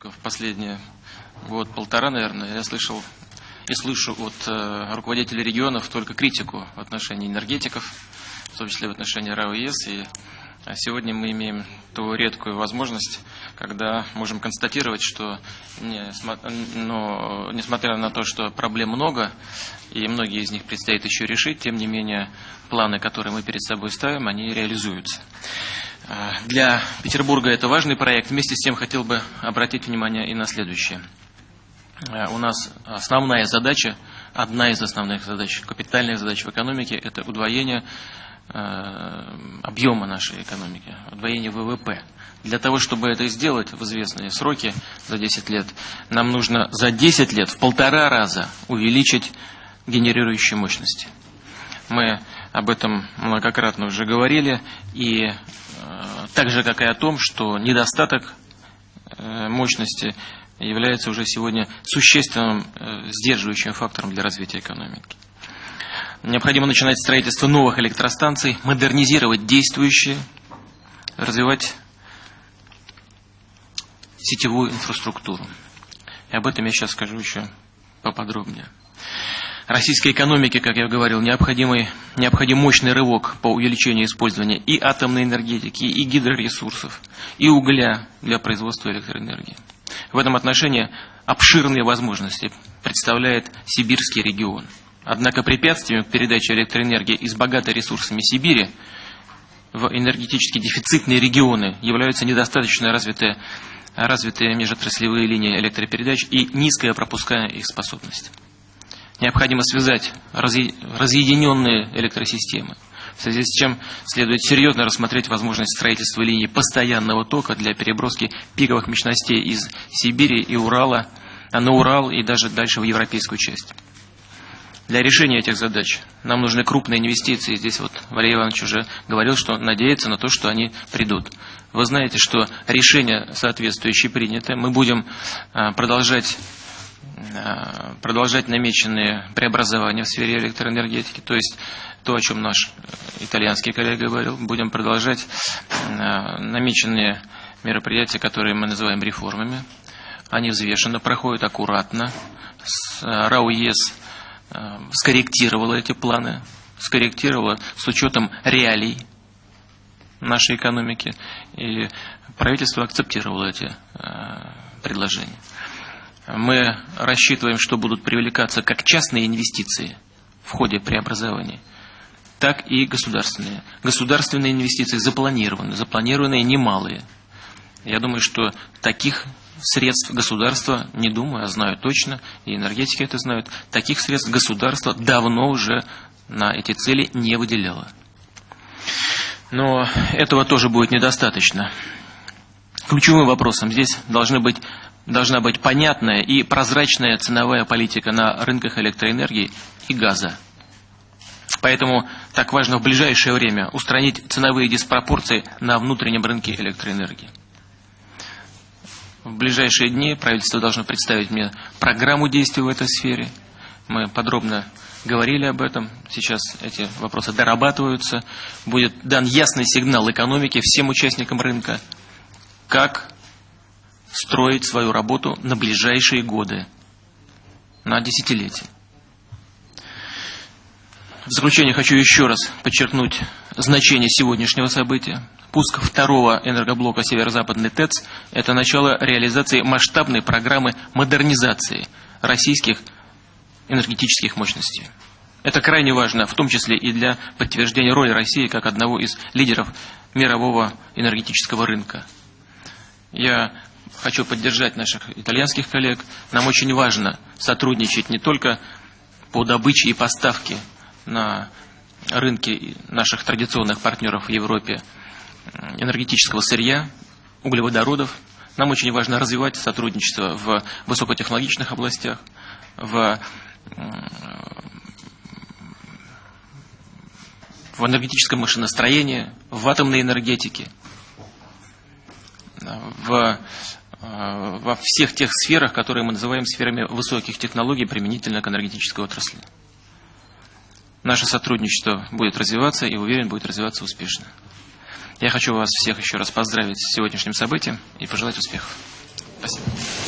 В последние год-полтора, наверное, я слышал и слышу от э, руководителей регионов только критику в отношении энергетиков, в том числе в отношении РАО ЕС. И а сегодня мы имеем ту редкую возможность, когда можем констатировать, что не, но, несмотря на то, что проблем много, и многие из них предстоит еще решить, тем не менее планы, которые мы перед собой ставим, они реализуются. Для Петербурга это важный проект. Вместе с тем хотел бы обратить внимание и на следующее. У нас основная задача, одна из основных задач, капитальных задач в экономике, это удвоение объема нашей экономики, удвоение ВВП. Для того, чтобы это сделать в известные сроки за 10 лет, нам нужно за 10 лет в полтора раза увеличить генерирующие мощности. Мы об этом многократно уже говорили, и так же, как и о том, что недостаток э, мощности является уже сегодня существенным э, сдерживающим фактором для развития экономики. Необходимо начинать строительство новых электростанций, модернизировать действующие, развивать сетевую инфраструктуру. И об этом я сейчас скажу еще поподробнее российской экономике, как я говорил, необходимый, необходим мощный рывок по увеличению использования и атомной энергетики, и гидроресурсов, и угля для производства электроэнергии. В этом отношении обширные возможности представляет сибирский регион. Однако препятствием к передаче электроэнергии из богатой ресурсами Сибири в энергетически дефицитные регионы являются недостаточно развитые, развитые межотраслевые линии электропередач и низкая пропускная их способность. Необходимо связать разъединенные электросистемы, в связи с чем следует серьезно рассмотреть возможность строительства линий постоянного тока для переброски пиковых мощностей из Сибири и Урала на Урал и даже дальше в европейскую часть. Для решения этих задач нам нужны крупные инвестиции. Здесь вот Валерий Иванович уже говорил, что надеется на то, что они придут. Вы знаете, что решение соответствующее принято. Мы будем а, продолжать продолжать намеченные преобразования в сфере электроэнергетики, то есть то, о чем наш итальянский коллега говорил, будем продолжать э, намеченные мероприятия, которые мы называем реформами. Они взвешенно проходят аккуратно. Э, РАУЕС скорректировала эти планы, скорректировала с учетом реалий нашей экономики, и правительство акцептировало эти предложения. Мы рассчитываем, что будут привлекаться как частные инвестиции в ходе преобразования, так и государственные. Государственные инвестиции запланированы, запланированные немалые. Я думаю, что таких средств государства, не думаю, а знаю точно, и энергетики это знают, таких средств государство давно уже на эти цели не выделяло. Но этого тоже будет недостаточно. Ключевым вопросом здесь должны быть должна быть понятная и прозрачная ценовая политика на рынках электроэнергии и газа. Поэтому так важно в ближайшее время устранить ценовые диспропорции на внутреннем рынке электроэнергии. В ближайшие дни правительство должно представить мне программу действий в этой сфере. Мы подробно говорили об этом. Сейчас эти вопросы дорабатываются. Будет дан ясный сигнал экономике всем участникам рынка, как строить свою работу на ближайшие годы, на десятилетия. В заключение хочу еще раз подчеркнуть значение сегодняшнего события. Пуск второго энергоблока Северо-Западный ТЭЦ – это начало реализации масштабной программы модернизации российских энергетических мощностей. Это крайне важно, в том числе и для подтверждения роли России как одного из лидеров мирового энергетического рынка. Я хочу поддержать наших итальянских коллег. Нам очень важно сотрудничать не только по добыче и поставке на рынке наших традиционных партнеров в Европе энергетического сырья, углеводородов. Нам очень важно развивать сотрудничество в высокотехнологичных областях, в, в энергетическом машиностроении, в атомной энергетике, в Э, во всех тех сферах, которые мы называем сферами высоких технологий применительно к энергетической отрасли. Наше сотрудничество будет развиваться и, уверен, будет развиваться успешно. Я хочу вас всех еще раз поздравить с сегодняшним событием и пожелать успехов. Спасибо.